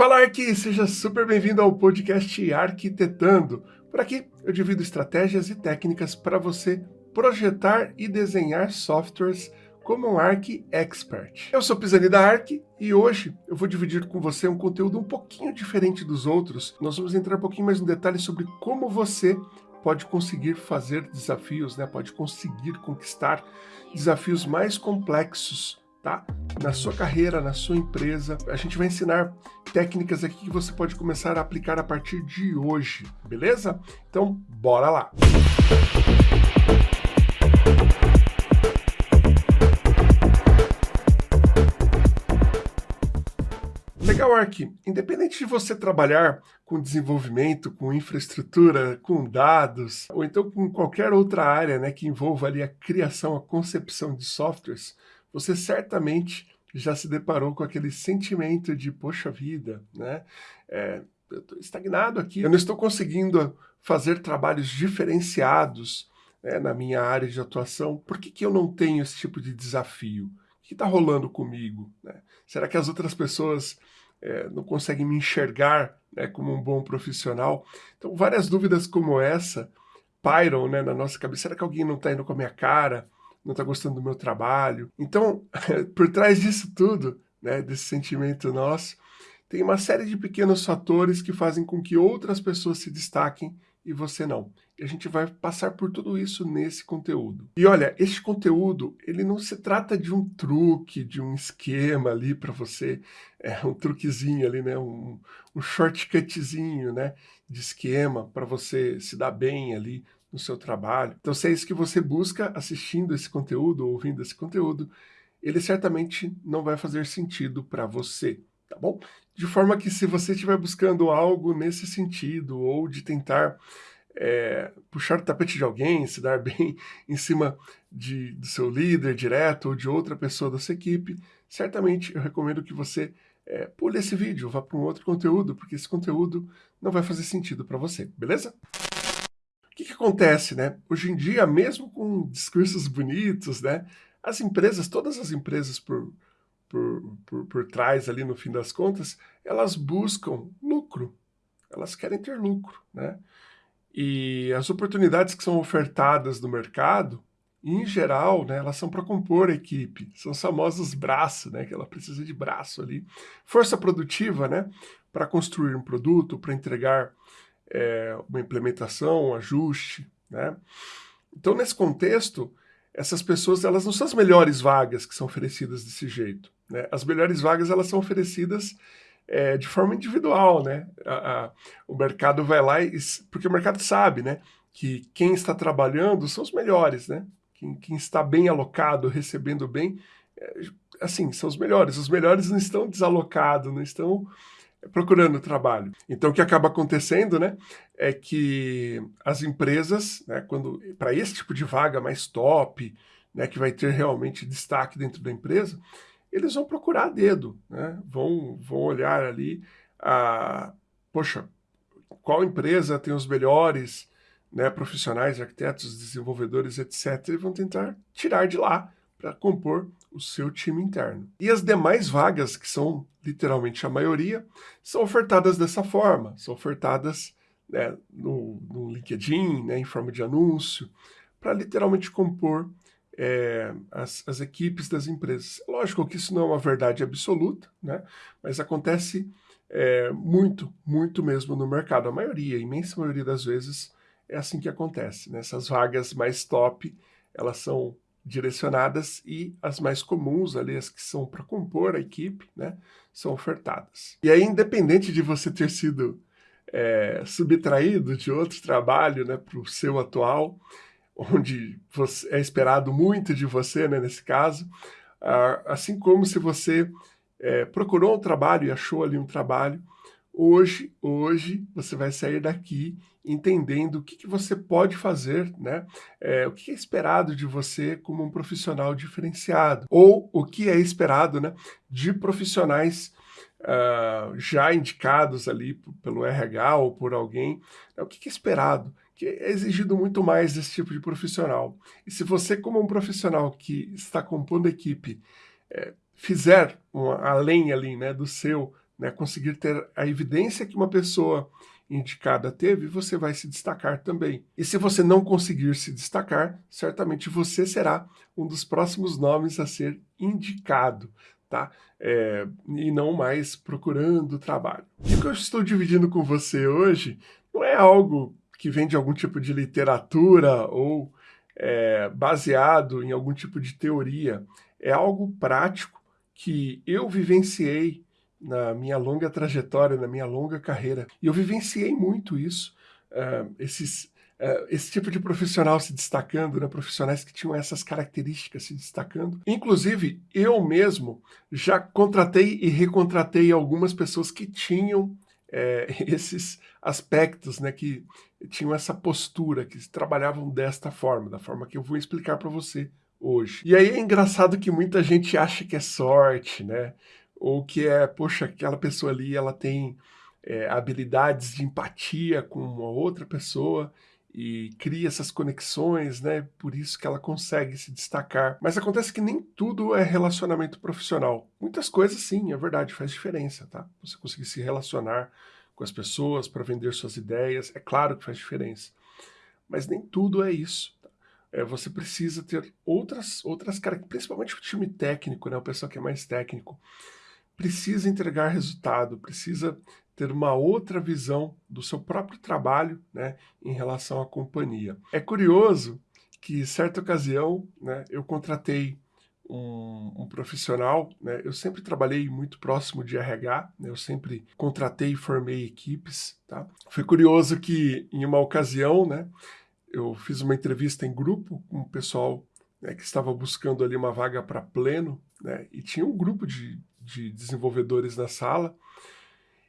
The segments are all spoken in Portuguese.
Fala Arqui, seja super bem-vindo ao podcast Arquitetando. Por aqui eu divido estratégias e técnicas para você projetar e desenhar softwares como um Arc Expert. Eu sou Pisani da Arc e hoje eu vou dividir com você um conteúdo um pouquinho diferente dos outros. Nós vamos entrar um pouquinho mais no detalhe sobre como você pode conseguir fazer desafios, né? pode conseguir conquistar desafios mais complexos tá? Na sua carreira, na sua empresa. A gente vai ensinar técnicas aqui que você pode começar a aplicar a partir de hoje, beleza? Então, bora lá! Legal, Ark. Independente de você trabalhar com desenvolvimento, com infraestrutura, com dados, ou então com qualquer outra área né, que envolva ali a criação, a concepção de softwares, você certamente já se deparou com aquele sentimento de, poxa vida, né? É, eu estou estagnado aqui, eu não estou conseguindo fazer trabalhos diferenciados né, na minha área de atuação. Por que, que eu não tenho esse tipo de desafio? O que está rolando comigo? Né? Será que as outras pessoas é, não conseguem me enxergar né, como um bom profissional? Então, várias dúvidas como essa pairam né, na nossa cabeça. Será que alguém não está indo com a minha cara? Não está gostando do meu trabalho. Então, por trás disso tudo, né, desse sentimento nosso, tem uma série de pequenos fatores que fazem com que outras pessoas se destaquem e você não. E a gente vai passar por tudo isso nesse conteúdo. E olha, este conteúdo, ele não se trata de um truque, de um esquema ali para você, é um truquezinho ali, né, um, um shortcutzinho, né, de esquema para você se dar bem ali no seu trabalho. Então, se é isso que você busca assistindo esse conteúdo, ouvindo esse conteúdo, ele certamente não vai fazer sentido para você, tá bom? De forma que se você estiver buscando algo nesse sentido, ou de tentar é, puxar o tapete de alguém, se dar bem em cima de, do seu líder direto ou de outra pessoa da sua equipe, certamente eu recomendo que você é, pule esse vídeo, vá para um outro conteúdo, porque esse conteúdo não vai fazer sentido para você, beleza? Que, que acontece, né? Hoje em dia, mesmo com discursos bonitos, né? As empresas, todas as empresas por, por, por, por trás ali no fim das contas, elas buscam lucro. Elas querem ter lucro, né? E as oportunidades que são ofertadas no mercado, em geral, né, elas são para compor a equipe, são os famosos braços, né, que ela precisa de braço ali. Força produtiva, né, para construir um produto, para entregar é, uma implementação, um ajuste, né? Então, nesse contexto, essas pessoas elas não são as melhores vagas que são oferecidas desse jeito. Né? As melhores vagas elas são oferecidas é, de forma individual. Né? A, a, o mercado vai lá, e, porque o mercado sabe né, que quem está trabalhando são os melhores. Né? Quem, quem está bem alocado, recebendo bem, é, assim, são os melhores. Os melhores não estão desalocados, não estão procurando trabalho. Então, o que acaba acontecendo, né, é que as empresas, né, quando para esse tipo de vaga mais top, né, que vai ter realmente destaque dentro da empresa, eles vão procurar a dedo, né, vão, vão olhar ali, a, poxa, qual empresa tem os melhores né, profissionais, arquitetos, desenvolvedores, etc., e vão tentar tirar de lá para compor o seu time interno. E as demais vagas, que são literalmente a maioria, são ofertadas dessa forma, são ofertadas né, no, no, LinkedIn, né, em forma de anúncio, para literalmente compor é, as, as, equipes das empresas. Lógico que isso não é uma verdade absoluta, né, mas acontece é, muito, muito mesmo no mercado. A maioria, a imensa maioria das vezes, é assim que acontece. Né? Essas vagas mais top, elas são direcionadas e as mais comuns ali, as que são para compor a equipe, né, são ofertadas. E aí, independente de você ter sido é, subtraído de outro trabalho né, para o seu atual, onde você, é esperado muito de você, né, nesse caso, assim como se você é, procurou um trabalho e achou ali um trabalho, Hoje, hoje você vai sair daqui entendendo o que, que você pode fazer, né? É, o que é esperado de você como um profissional diferenciado, ou o que é esperado né, de profissionais uh, já indicados ali pelo RH ou por alguém, né, o que é esperado, que é exigido muito mais desse tipo de profissional. E se você, como um profissional que está compondo equipe, é, fizer uma, além ali né, do seu né, conseguir ter a evidência que uma pessoa indicada teve, você vai se destacar também. E se você não conseguir se destacar, certamente você será um dos próximos nomes a ser indicado, tá? É, e não mais procurando trabalho. E o que eu estou dividindo com você hoje não é algo que vem de algum tipo de literatura ou é, baseado em algum tipo de teoria. É algo prático que eu vivenciei na minha longa trajetória, na minha longa carreira. E eu vivenciei muito isso, uh, esses, uh, esse tipo de profissional se destacando, né? profissionais que tinham essas características se destacando. Inclusive, eu mesmo já contratei e recontratei algumas pessoas que tinham é, esses aspectos, né, que tinham essa postura, que trabalhavam desta forma, da forma que eu vou explicar para você hoje. E aí é engraçado que muita gente acha que é sorte, né? Ou que é, poxa, aquela pessoa ali, ela tem é, habilidades de empatia com uma outra pessoa e cria essas conexões, né? Por isso que ela consegue se destacar. Mas acontece que nem tudo é relacionamento profissional. Muitas coisas, sim, é verdade, faz diferença, tá? Você conseguir se relacionar com as pessoas para vender suas ideias, é claro que faz diferença. Mas nem tudo é isso. Tá? É, você precisa ter outras, outras características, principalmente o time técnico, né? O pessoal que é mais técnico precisa entregar resultado, precisa ter uma outra visão do seu próprio trabalho né, em relação à companhia. É curioso que, certa ocasião, né, eu contratei um, um, profissional, né, eu sempre trabalhei muito próximo de RH, né, eu sempre contratei e formei equipes. Tá? Foi curioso que, em uma ocasião, né, eu fiz uma entrevista em grupo com o pessoal né, que estava buscando ali uma vaga para pleno, né, e tinha um grupo de de desenvolvedores na sala.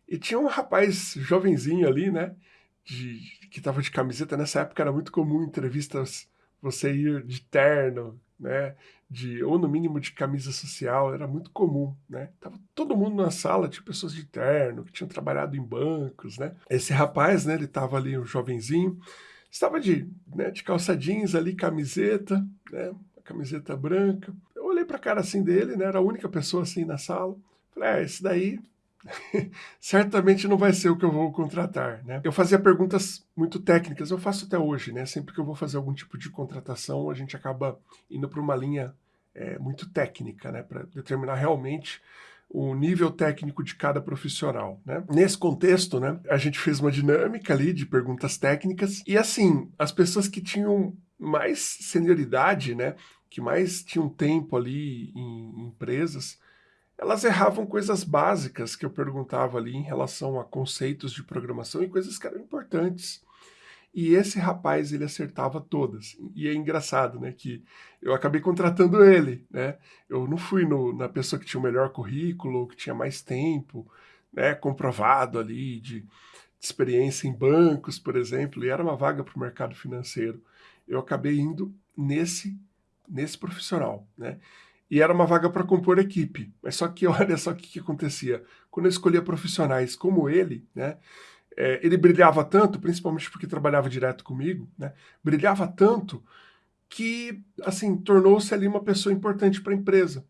E tinha um rapaz jovenzinho ali, né? De, que estava de camiseta. Nessa época era muito comum entrevistas você ir de terno, né? De, ou no mínimo de camisa social, era muito comum, né? Tava todo mundo na sala, tinha pessoas de terno, que tinham trabalhado em bancos, né? Esse rapaz, né? Ele estava ali, um jovenzinho, estava de, né, de calça jeans ali, camiseta, né? Camiseta branca olhei para a cara assim dele, né? Era a única pessoa assim na sala. Falei, é, esse daí certamente não vai ser o que eu vou contratar, né? Eu fazia perguntas muito técnicas, eu faço até hoje, né? Sempre que eu vou fazer algum tipo de contratação, a gente acaba indo para uma linha é, muito técnica, né? Para determinar realmente o nível técnico de cada profissional, né? Nesse contexto, né, a gente fez uma dinâmica ali de perguntas técnicas e assim, as pessoas que tinham mais senioridade, né, que mais tinham tempo ali em empresas, elas erravam coisas básicas que eu perguntava ali em relação a conceitos de programação e coisas que eram importantes. E esse rapaz, ele acertava todas. E é engraçado, né, que eu acabei contratando ele, né? Eu não fui no, na pessoa que tinha o melhor currículo, que tinha mais tempo, né, comprovado ali de, de experiência em bancos, por exemplo, e era uma vaga para o mercado financeiro. Eu acabei indo nesse nesse profissional, né? E era uma vaga para compor equipe. Mas só que olha só o que, que acontecia. Quando eu escolhia profissionais como ele, né? É, ele brilhava tanto, principalmente porque trabalhava direto comigo, né? Brilhava tanto que, assim, tornou-se ali uma pessoa importante para a empresa.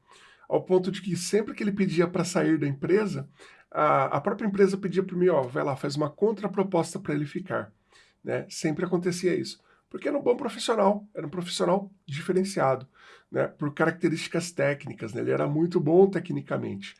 Ao ponto de que sempre que ele pedia para sair da empresa, a, a própria empresa pedia para mim, ó, vai lá, faz uma contraproposta para ele ficar. Né? Sempre acontecia isso porque era um bom profissional, era um profissional diferenciado, né, por características técnicas, né, ele era muito bom tecnicamente.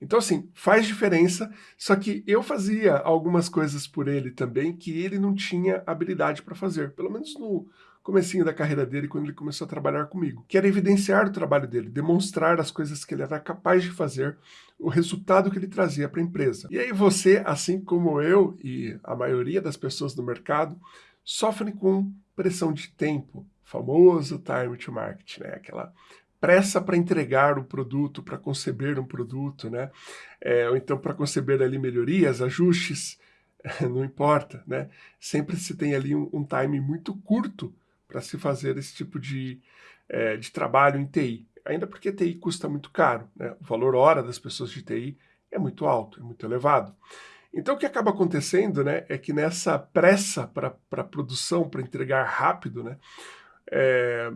Então, assim, faz diferença, só que eu fazia algumas coisas por ele também que ele não tinha habilidade para fazer, pelo menos no comecinho da carreira dele, quando ele começou a trabalhar comigo, que era evidenciar o trabalho dele, demonstrar as coisas que ele era capaz de fazer, o resultado que ele trazia para a empresa. E aí você, assim como eu e a maioria das pessoas do mercado, sofrem com pressão de tempo, famoso time to market, né? Aquela pressa para entregar o produto, para conceber um produto, né? É, ou então para conceber ali melhorias, ajustes, não importa, né? Sempre se tem ali um, um time muito curto para se fazer esse tipo de, é, de trabalho em TI. Ainda porque TI custa muito caro, né? O valor hora das pessoas de TI é muito alto, é muito elevado. Então, o que acaba acontecendo né, é que nessa pressa para produção, para entregar rápido, né, é,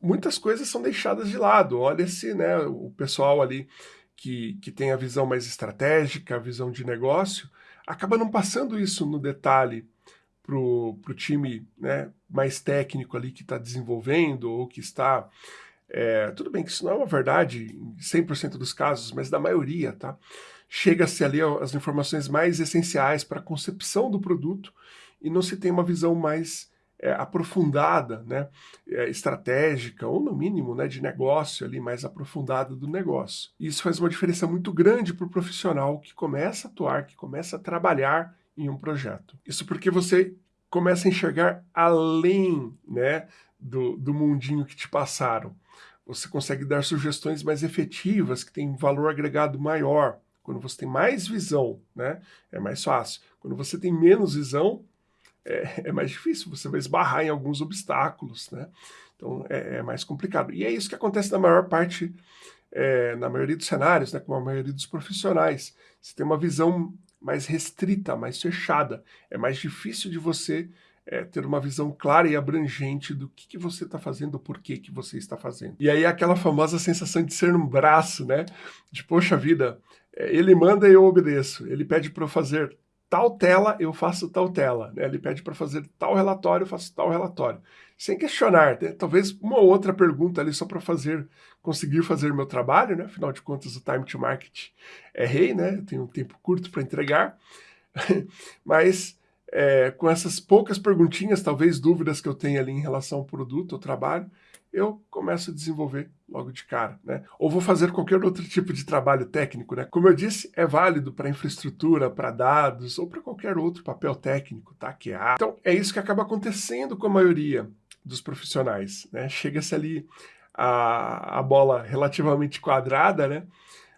muitas coisas são deixadas de lado. Olha-se né, o pessoal ali que, que tem a visão mais estratégica, a visão de negócio, acaba não passando isso no detalhe para o time né, mais técnico ali que está desenvolvendo ou que está... É, tudo bem que isso não é uma verdade em 100% dos casos, mas da maioria, tá? Chega-se ali as informações mais essenciais para a concepção do produto e não se tem uma visão mais é, aprofundada, né, é, estratégica, ou no mínimo né, de negócio ali, mais aprofundada do negócio. E isso faz uma diferença muito grande para o profissional que começa a atuar, que começa a trabalhar em um projeto. Isso porque você começa a enxergar além né, do, do mundinho que te passaram. Você consegue dar sugestões mais efetivas, que têm um valor agregado maior. Quando você tem mais visão, né, é mais fácil. Quando você tem menos visão, é, é, mais difícil, você vai esbarrar em alguns obstáculos, né? Então é, é mais complicado. E é isso que acontece na maior parte, é, na maioria dos cenários, né, com a maioria dos profissionais. Você tem uma visão mais restrita, mais fechada. É mais difícil de você é, ter uma visão clara e abrangente do que, que você está fazendo, por que, que você está fazendo. E aí aquela famosa sensação de ser um braço, né? De, poxa vida, ele manda e eu obedeço. Ele pede para eu fazer tal tela, eu faço tal tela. Né? Ele pede para fazer tal relatório, eu faço tal relatório. Sem questionar, né? talvez uma ou outra pergunta ali só para fazer, conseguir fazer meu trabalho, né? Afinal de contas, o time to market é rei, né? Eu tenho um tempo curto para entregar. Mas é, com essas poucas perguntinhas, talvez dúvidas que eu tenho ali em relação ao produto, ao trabalho, eu começo a desenvolver logo de cara, né? Ou vou fazer qualquer outro tipo de trabalho técnico, né? Como eu disse, é válido para infraestrutura, para dados ou para qualquer outro papel técnico, tá? Que há. Então, é isso que acaba acontecendo com a maioria dos profissionais, né? Chega-se ali a, a bola relativamente quadrada, né?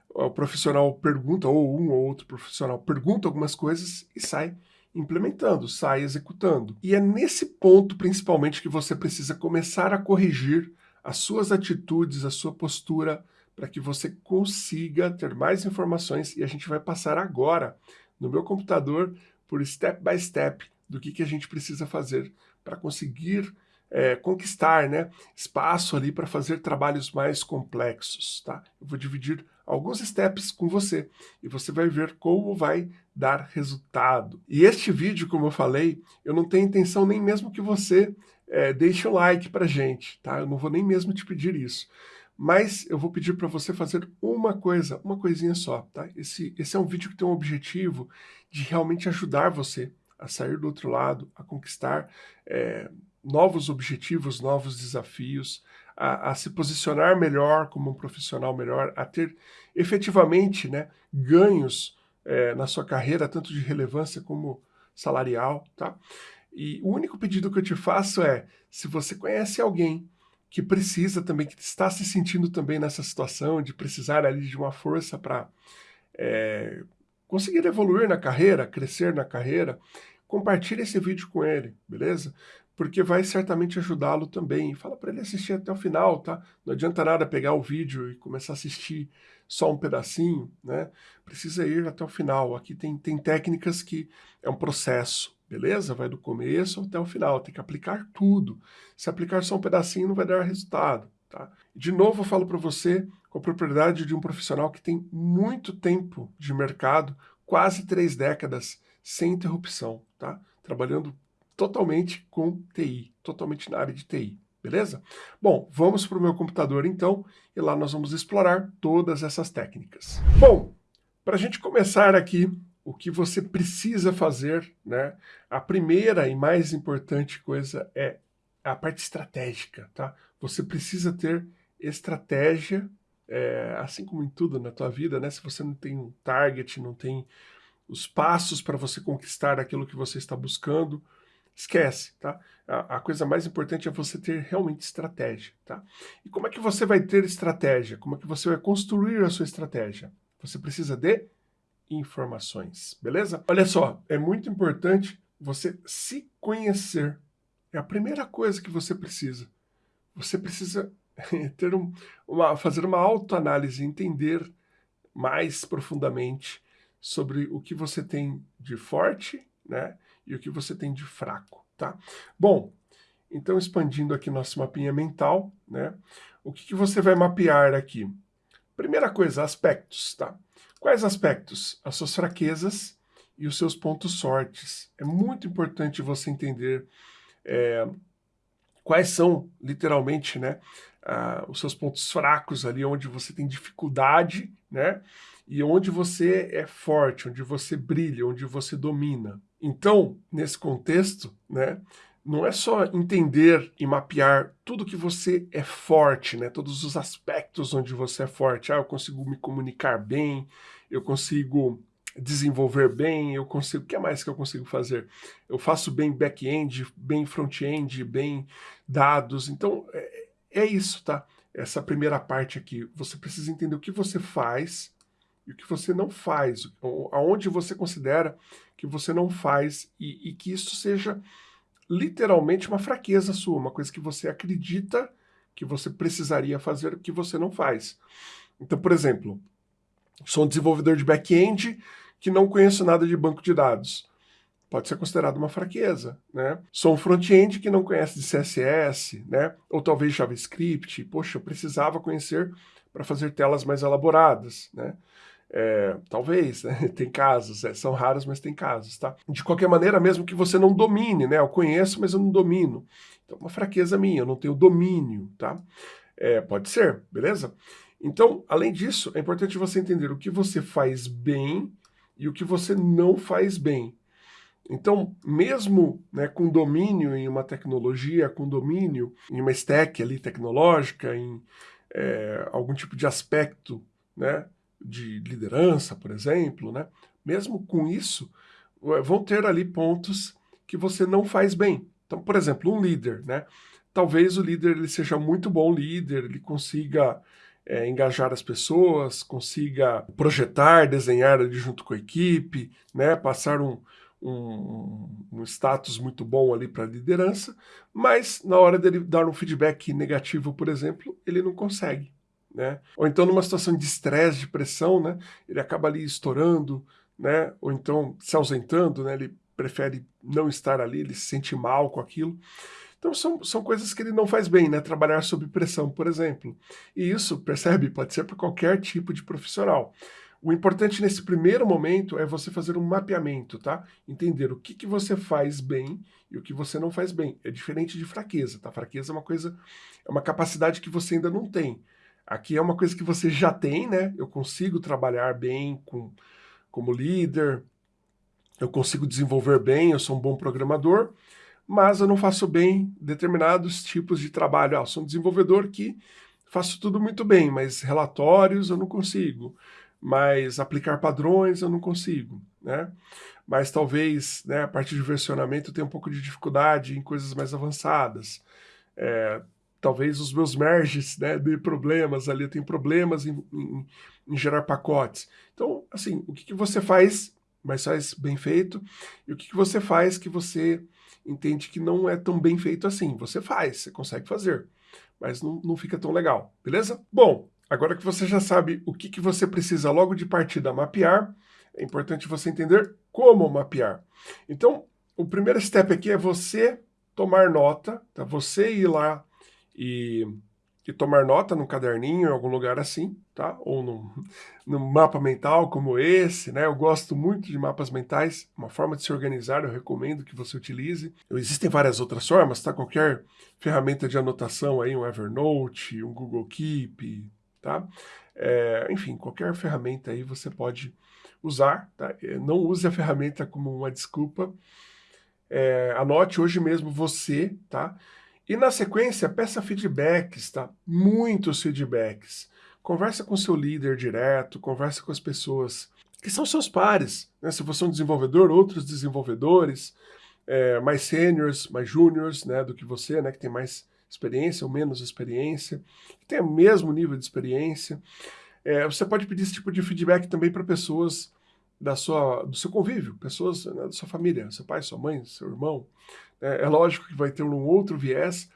O profissional pergunta, ou um ou outro profissional pergunta algumas coisas e sai implementando, sai executando. E é nesse ponto, principalmente, que você precisa começar a corrigir as suas atitudes, a sua postura, para que você consiga ter mais informações. E a gente vai passar agora, no meu computador, por step by step, do que, que a gente precisa fazer para conseguir é, conquistar né, espaço ali para fazer trabalhos mais complexos. Tá? Eu vou dividir alguns steps com você e você vai ver como vai dar resultado. E este vídeo, como eu falei, eu não tenho intenção nem mesmo que você é, deixe um like para gente, tá? Eu não vou nem mesmo te pedir isso. Mas eu vou pedir para você fazer uma coisa, uma coisinha só, tá? Esse, esse é um vídeo que tem um objetivo de realmente ajudar você a sair do outro lado, a conquistar é, novos objetivos, novos desafios, a, a, se posicionar melhor como um profissional melhor, a ter efetivamente né, ganhos é, na sua carreira, tanto de relevância como salarial, tá? E o único pedido que eu te faço é, se você conhece alguém que precisa também, que está se sentindo também nessa situação de precisar ali de uma força para é, conseguir evoluir na carreira, crescer na carreira, compartilhe esse vídeo com ele, beleza? Porque vai certamente ajudá-lo também. Fala para ele assistir até o final, tá? Não adianta nada pegar o vídeo e começar a assistir só um pedacinho, né? Precisa ir até o final. Aqui tem, tem técnicas que é um processo, beleza? Vai do começo até o final, tem que aplicar tudo. Se aplicar só um pedacinho não vai dar resultado, tá? De novo eu falo para você com a propriedade de um profissional que tem muito tempo de mercado, quase três décadas, sem interrupção, tá? Trabalhando totalmente com TI, totalmente na área de TI beleza? Bom, vamos para o meu computador então, e lá nós vamos explorar todas essas técnicas. Bom, para a gente começar aqui, o que você precisa fazer, né? A primeira e mais importante coisa é a parte estratégica, tá? Você precisa ter estratégia, é, assim como em tudo na tua vida, né? Se você não tem um target, não tem os passos para você conquistar aquilo que você está buscando, Esquece, tá? A, a, coisa mais importante é você ter realmente estratégia, tá? E como é que você vai ter estratégia? Como é que você vai construir a sua estratégia? Você precisa de informações, beleza? Olha só, é muito importante você se conhecer. É a primeira coisa que você precisa. Você precisa ter um, uma, fazer uma autoanálise, entender mais profundamente sobre o que você tem de forte, né? E o que você tem de fraco, tá? Bom, então expandindo aqui nosso mapinha mental, né? O que, que você vai mapear aqui? Primeira coisa, aspectos, tá? Quais aspectos? As suas fraquezas e os seus pontos fortes. É muito importante você entender é, quais são, literalmente, né, os seus pontos fracos ali, onde você tem dificuldade, né, e onde você é forte, onde você brilha, onde você domina. Então, nesse contexto, né, não é só entender e mapear tudo que você é forte, né? Todos os aspectos onde você é forte. Ah, eu consigo me comunicar bem, eu consigo desenvolver bem, eu consigo... O que mais que eu consigo fazer? Eu faço bem back-end, bem front-end, bem dados. Então, é, é isso, tá? Essa primeira parte aqui. Você precisa entender o que você faz e o que você não faz. Aonde você considera que você não faz e, e que isso seja literalmente uma fraqueza sua, uma coisa que você acredita que você precisaria fazer que você não faz. Então, por exemplo, sou um desenvolvedor de back-end que não conheço nada de banco de dados. Pode ser considerado uma fraqueza, né? Sou um front-end que não conhece de CSS, né? Ou talvez JavaScript. Poxa, eu precisava conhecer para fazer telas mais elaboradas, né? É, talvez, né? tem casos, é, são raros, mas tem casos, tá? De qualquer maneira, mesmo que você não domine, né? Eu conheço, mas eu não domino. Então, uma fraqueza minha, eu não tenho domínio, tá? É, pode ser, beleza? Então, além disso, é importante você entender o que você faz bem e o que você não faz bem. Então, mesmo né, com domínio em uma tecnologia, com domínio em uma stack ali tecnológica, em é, algum tipo de aspecto, né, de liderança, por exemplo, né? mesmo com isso, vão ter ali pontos que você não faz bem. Então, por exemplo, um líder, né? Talvez o líder ele seja muito bom líder, ele consiga é, engajar as pessoas, consiga projetar, desenhar ali junto com a equipe, né? Passar um, um, um status muito bom ali para a liderança, mas na hora dele dar um feedback negativo, por exemplo, ele não consegue. Né? Ou então numa situação de estresse, de pressão, né? ele acaba ali estourando, né? ou então se ausentando, né? ele prefere não estar ali, ele se sente mal com aquilo. Então são, são coisas que ele não faz bem, né? Trabalhar sob pressão, por exemplo. E isso, percebe, pode ser para qualquer tipo de profissional. O importante nesse primeiro momento é você fazer um mapeamento, tá? Entender o que, que você faz bem e o que você não faz bem. É diferente de fraqueza, tá? Fraqueza é uma coisa, é uma capacidade que você ainda não tem. Aqui é uma coisa que você já tem, né? Eu consigo trabalhar bem com, como líder, eu consigo desenvolver bem, eu sou um bom programador, mas eu não faço bem determinados tipos de trabalho. Ah, sou um desenvolvedor que faço tudo muito bem, mas relatórios eu não consigo, mas aplicar padrões eu não consigo, né? Mas talvez, né, a partir de versionamento eu tenha um pouco de dificuldade em coisas mais avançadas. É, talvez os meus merges né, de problemas ali, eu tenho problemas em, em, em gerar pacotes. Então, assim, o que, que, você faz, mas faz bem feito, e o que, que você faz que você entende que não é tão bem feito assim. Você faz, você consegue fazer, mas não, não fica tão legal, beleza? Bom, agora que você já sabe o que, que você precisa logo de partida mapear, é importante você entender como mapear. Então, o primeiro step aqui é você tomar nota, tá? você ir lá e, e tomar nota num caderninho, em algum lugar assim, tá? Ou num, num mapa mental como esse, né? Eu gosto muito de mapas mentais, uma forma de se organizar, eu recomendo que você utilize. Existem várias outras formas, tá? Qualquer ferramenta de anotação aí, um Evernote, um Google Keep, tá? É, enfim, qualquer ferramenta aí você pode usar, tá? É, não use a ferramenta como uma desculpa. É, anote hoje mesmo você, tá? E na sequência, peça feedbacks, tá? Muitos feedbacks. Conversa com seu líder direto, conversa com as pessoas que são seus pares. Né? Se você é um desenvolvedor, outros desenvolvedores, é, mais seniors, mais júniors né, do que você, né, que tem mais experiência ou menos experiência, que tem o mesmo nível de experiência. É, você pode pedir esse tipo de feedback também para pessoas da sua, do seu convívio, pessoas né, da sua família, seu pai, sua mãe, seu irmão, é, é lógico que vai ter um outro viés,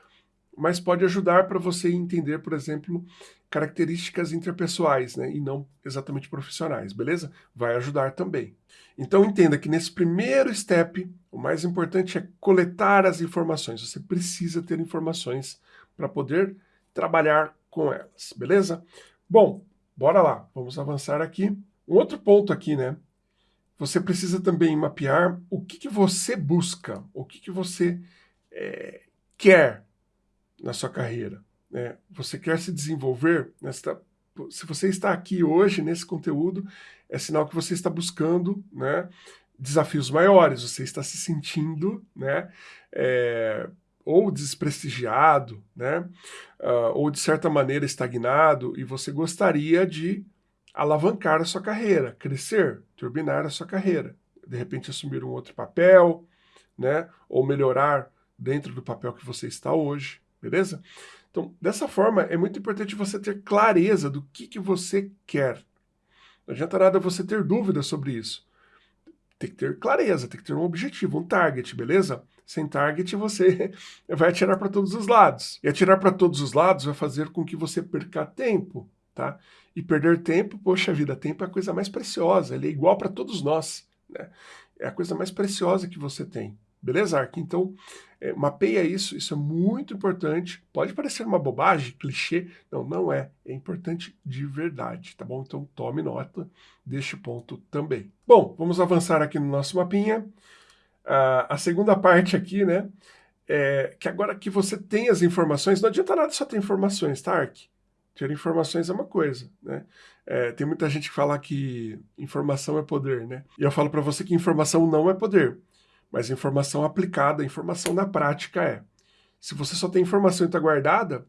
mas pode ajudar para você entender, por exemplo, características interpessoais, né, e não exatamente profissionais, beleza? Vai ajudar também. Então entenda que nesse primeiro step, o mais importante é coletar as informações. Você precisa ter informações para poder trabalhar com elas, beleza? Bom, bora lá, vamos avançar aqui. Um outro ponto aqui, né? Você precisa também mapear o que, que você busca, o que, que você é, quer na sua carreira. Né? Você quer se desenvolver, nesta, se você está aqui hoje nesse conteúdo, é sinal que você está buscando né, desafios maiores, você está se sentindo né, é, ou desprestigiado, né, uh, ou de certa maneira estagnado, e você gostaria de alavancar a sua carreira, crescer, turbinar a sua carreira. De repente assumir um outro papel, né, ou melhorar dentro do papel que você está hoje, beleza? Então, dessa forma, é muito importante você ter clareza do que, que você quer. Não adianta nada você ter dúvidas sobre isso. Tem que ter clareza, tem que ter um objetivo, um target, beleza? Sem target, você vai atirar para todos os lados. E atirar para todos os lados vai fazer com que você perca tempo, tá? E perder tempo, poxa vida, tempo é a coisa mais preciosa, ele é igual para todos nós, né? É a coisa mais preciosa que você tem. Beleza, Ark? Então, é, mapeia isso, isso é muito importante. Pode parecer uma bobagem, clichê. Não, não é. É importante de verdade, tá bom? Então, tome nota deste ponto também. Bom, vamos avançar aqui no nosso mapinha. Ah, a segunda parte aqui, né? É que agora que você tem as informações, não adianta nada só ter informações, tá, Ark? Ter informações é uma coisa, né? É, tem muita gente que fala que informação é poder, né? E eu falo para você que informação não é poder. Mas informação aplicada, informação na prática é. Se você só tem informação e está guardada,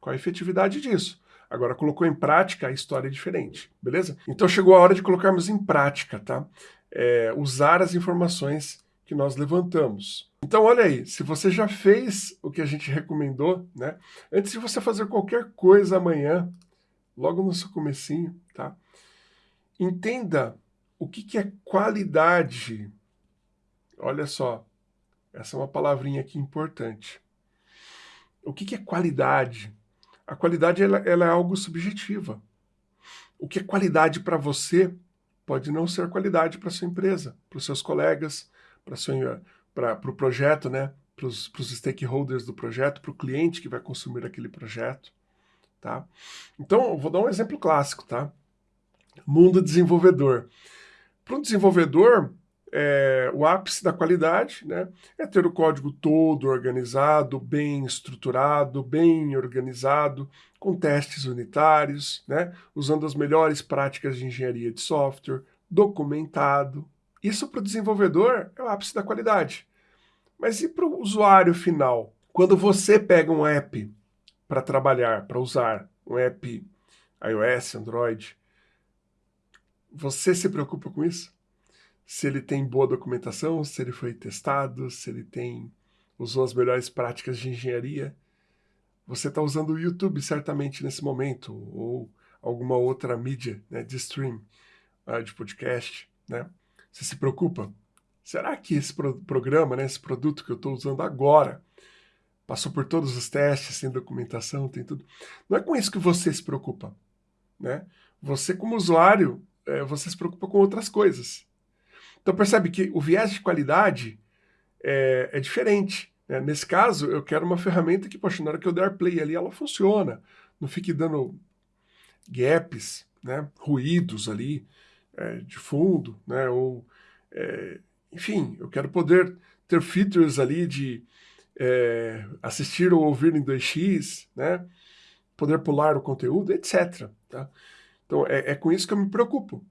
qual a efetividade disso? Agora, colocou em prática, a história é diferente, beleza? Então chegou a hora de colocarmos em prática, tá? É, usar as informações que nós levantamos. Então, olha aí, se você já fez o que a gente recomendou, né? Antes de você fazer qualquer coisa amanhã, logo no seu comecinho, tá? Entenda o que, que é qualidade Olha só, essa é uma palavrinha aqui importante. O que, que é qualidade? A qualidade ela, ela é algo subjetiva. O que é qualidade para você pode não ser qualidade para sua empresa, para os seus colegas, para o pro projeto, né? para os stakeholders do projeto, para o cliente que vai consumir aquele projeto. Tá? Então, vou dar um exemplo clássico. Tá? Mundo desenvolvedor. Para um desenvolvedor, é, o ápice da qualidade né, é ter o código todo organizado, bem estruturado, bem organizado, com testes unitários, né, usando as melhores práticas de engenharia de software, documentado. Isso para o desenvolvedor é o ápice da qualidade. Mas e para o usuário final? Quando você pega um app para trabalhar, para usar, um app iOS, Android, você se preocupa com isso? se ele tem boa documentação, se ele foi testado, se ele tem usou as melhores práticas de engenharia. Você está usando o YouTube certamente nesse momento, ou alguma outra mídia né, de stream, uh, de podcast. Né? Você se preocupa? Será que esse pro programa, né, esse produto que eu estou usando agora, passou por todos os testes, tem documentação, tem tudo? Não é com isso que você se preocupa. Né? Você, como usuário, é, você se preocupa com outras coisas. Então percebe que o viés de qualidade é, é diferente. Né? Nesse caso, eu quero uma ferramenta que, poxa, na hora que eu der play ali, ela funciona. Não fique dando gaps, né? ruídos ali é, de fundo, né? ou é, enfim, eu quero poder ter features ali de é, assistir ou ouvir em 2x, né? poder pular o conteúdo, etc. Tá? Então é, é com isso que eu me preocupo,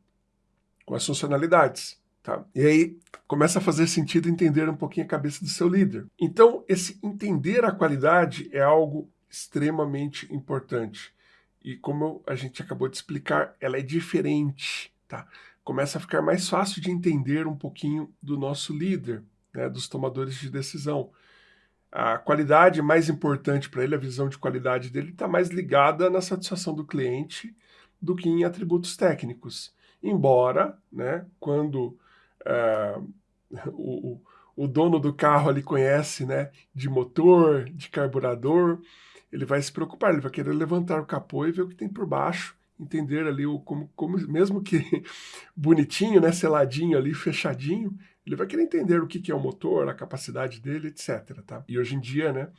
com as funcionalidades. Tá? E aí começa a fazer sentido entender um pouquinho a cabeça do seu líder. Então, esse entender a qualidade é algo extremamente importante. E como a gente acabou de explicar, ela é diferente. Tá? Começa a ficar mais fácil de entender um pouquinho do nosso líder, né, dos tomadores de decisão. A qualidade mais importante para ele, a visão de qualidade dele, está mais ligada na satisfação do cliente do que em atributos técnicos. Embora, né, quando uh, o, o dono do carro ali conhece, né, de motor, de carburador, ele vai se preocupar, ele vai querer levantar o capô e ver o que tem por baixo, entender ali o como, como mesmo que bonitinho, né, seladinho ali, fechadinho, ele vai querer entender o que, que é o motor, a capacidade dele, etc. Tá? E hoje em dia, né,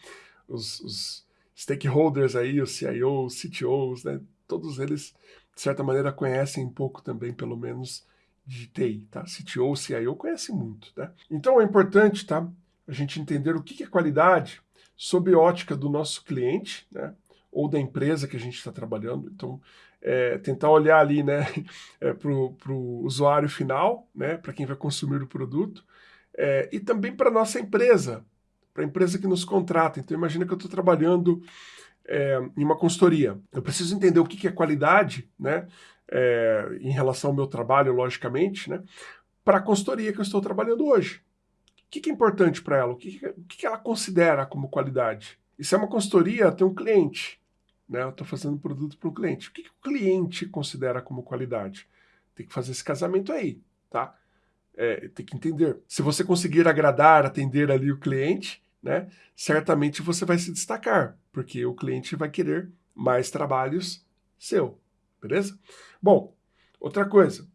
os, os stakeholders aí, os CIOs, CTOs, né, todos eles, de certa maneira, conhecem um pouco também, pelo menos, de TI, tá? CTO, CIO conhece muito, tá? Então é importante, tá? A gente entender o que é qualidade sob ótica do nosso cliente, né? Ou da empresa que a gente está trabalhando. Então, é, tentar olhar ali, né, é, para o usuário final, né, para quem vai consumir o produto, é, e também para a nossa empresa, para a empresa que nos contrata. Então, imagina que eu estou trabalhando é, em uma consultoria. Eu preciso entender o que, que é qualidade, né, é, em relação ao meu trabalho, logicamente, né, para a consultoria que eu estou trabalhando hoje. O que, que é importante para ela? O, que, que, o que, ela considera como qualidade? E se é uma consultoria, tem um cliente. Né? Eu estou fazendo produto para um cliente. O que, que o cliente considera como qualidade? Tem que fazer esse casamento aí, tá? É, tem que entender. Se você conseguir agradar, atender ali o cliente, né, certamente você vai se destacar, porque o cliente vai querer mais trabalhos seu, beleza? Bom, outra coisa.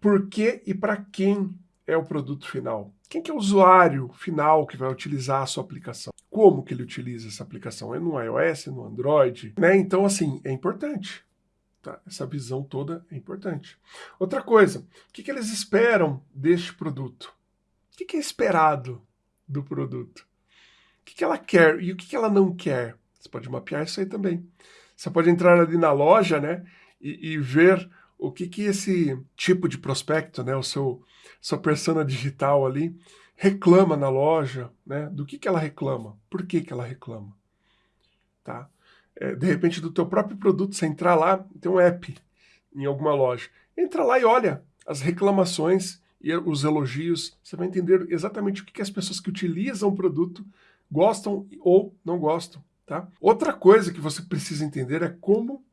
Por que e para quem é o produto final? Quem que é o usuário final que vai utilizar a sua aplicação? Como que ele utiliza essa aplicação? É no iOS, no Android? Né? Então, assim, é importante. Tá? Essa visão toda é importante. Outra coisa, o que, que eles esperam deste produto? O que, que é esperado do produto? O que, que ela quer e o que, que ela não quer? Você pode mapear isso aí também. Você pode entrar ali na loja né, e, e ver o que, que esse tipo de prospecto, né, o seu sua persona digital ali, reclama na loja, né? Do que, que ela reclama? Por que, que ela reclama? Tá? É, de repente, do teu próprio produto, você entrar lá, tem um app em alguma loja. Entra lá e olha as reclamações e os elogios. Você vai entender exatamente o que, que as pessoas que utilizam o produto gostam ou não gostam. Tá? Outra coisa que você precisa entender é como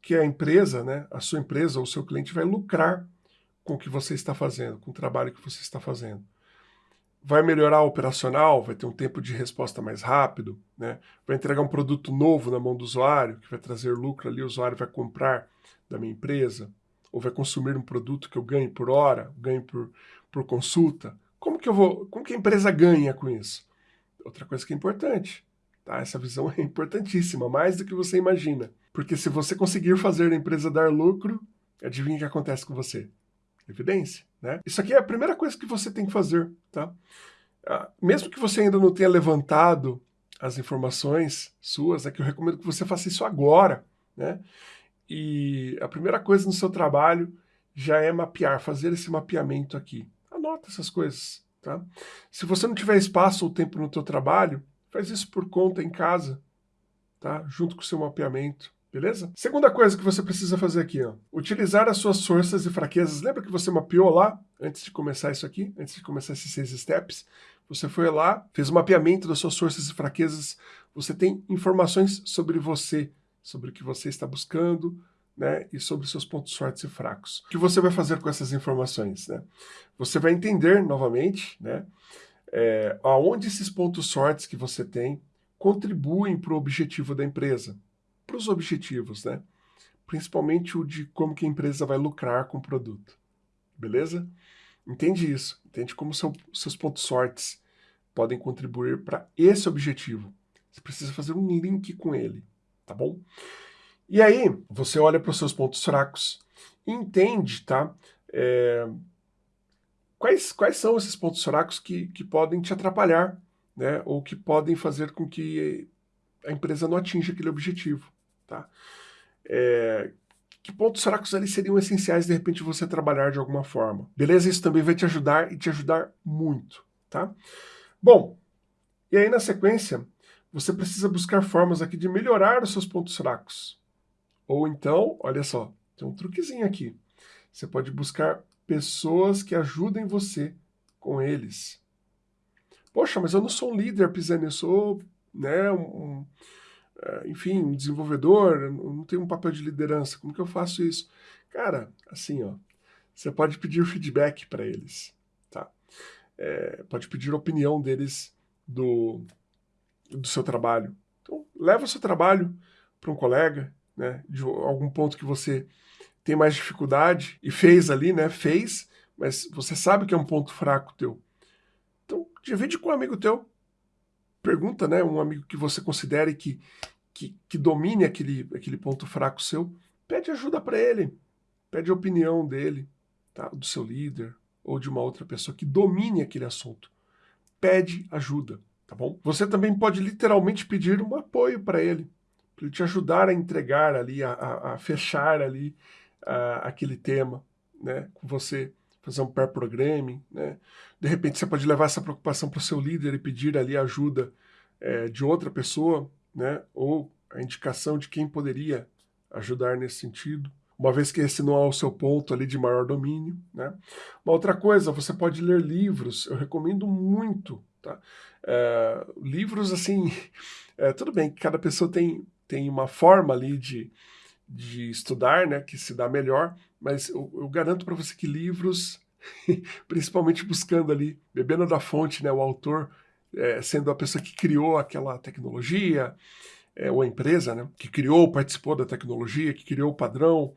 que a empresa, né, a sua empresa ou o seu cliente vai lucrar com o que você está fazendo, com o trabalho que você está fazendo. Vai melhorar o operacional, vai ter um tempo de resposta mais rápido, né? vai entregar um produto novo na mão do usuário, que vai trazer lucro ali, o usuário vai comprar da minha empresa, ou vai consumir um produto que eu ganhe por hora, ganhe por, por consulta. Como que eu vou, como que a empresa ganha com isso? Outra coisa que é importante, tá? Essa visão é importantíssima, mais do que você imagina. Porque se você conseguir fazer a empresa dar lucro, adivinha o que acontece com você? Evidência, né? Isso aqui é a primeira coisa que você tem que fazer, tá? Ah, mesmo que você ainda não tenha levantado as informações suas, é que eu recomendo que você faça isso agora, né? E a primeira coisa no seu trabalho já é mapear, fazer esse mapeamento aqui. Anota essas coisas, tá? Se você não tiver espaço ou tempo no teu trabalho, faz isso por conta em casa, tá? Junto com o seu mapeamento. Beleza? Segunda coisa que você precisa fazer aqui, ó, utilizar as suas forças e fraquezas. Lembra que você mapeou lá, antes de começar isso aqui, antes de começar esses seis steps? Você foi lá, fez o um mapeamento das suas forças e fraquezas, você tem informações sobre você, sobre o que você está buscando, né, e sobre seus pontos fortes e fracos. O que você vai fazer com essas informações? Né? Você vai entender, novamente, né, é, aonde esses pontos fortes que você tem contribuem para o objetivo da empresa para os objetivos, né? Principalmente o de como que a empresa vai lucrar com o produto. Beleza? Entende isso. Entende como são, seus pontos fortes podem contribuir para esse objetivo. Você precisa fazer um link com ele, tá bom? E aí, você olha para os seus pontos fracos e entende, tá? É, quais, quais são esses pontos fracos que, que podem te atrapalhar, né? Ou que podem fazer com que a empresa não atinja aquele objetivo. Tá? É, que pontos fracos ali seriam essenciais de repente você trabalhar de alguma forma. Beleza? Isso também vai te ajudar e te ajudar muito. Tá? Bom, e aí na sequência, você precisa buscar formas aqui de melhorar os seus pontos fracos. Ou então, olha só, tem um truquezinho aqui. Você pode buscar pessoas que ajudem você com eles. Poxa, mas eu não sou um líder, Pisani, eu sou né, um, enfim, um desenvolvedor, não tem um papel de liderança, como que eu faço isso? Cara, assim, ó, você pode pedir feedback para eles, tá? É, pode pedir opinião deles do, do seu trabalho. Então, leva o seu trabalho para um colega, né, de algum ponto que você tem mais dificuldade e fez ali, né, fez, mas você sabe que é um ponto fraco teu. Então, divide com um amigo teu, pergunta, né, um amigo que você considere que, que, que domine aquele, aquele ponto fraco seu, pede ajuda para ele, pede a opinião dele, tá? do seu líder ou de uma outra pessoa que domine aquele assunto. Pede ajuda, tá bom? Você também pode literalmente pedir um apoio para ele, para ele te ajudar a entregar ali, a, a, a fechar ali a, aquele tema, né, com você, fazer um pair programming, né? De repente você pode levar essa preocupação para o seu líder e pedir ali ajuda é, de outra pessoa, né? Ou a indicação de quem poderia ajudar nesse sentido uma vez que esse não é o seu ponto ali de maior domínio. Né? Uma outra coisa, você pode ler livros, eu recomendo muito. Tá? É, livros, assim, é, tudo bem que cada pessoa tem, tem uma forma ali de, de estudar, né, que se dá melhor, mas eu, eu garanto para você que livros, principalmente buscando ali, bebendo da fonte, né, o autor, é, sendo a pessoa que criou aquela tecnologia, é, ou a empresa, né, que criou, participou da tecnologia, que criou o padrão,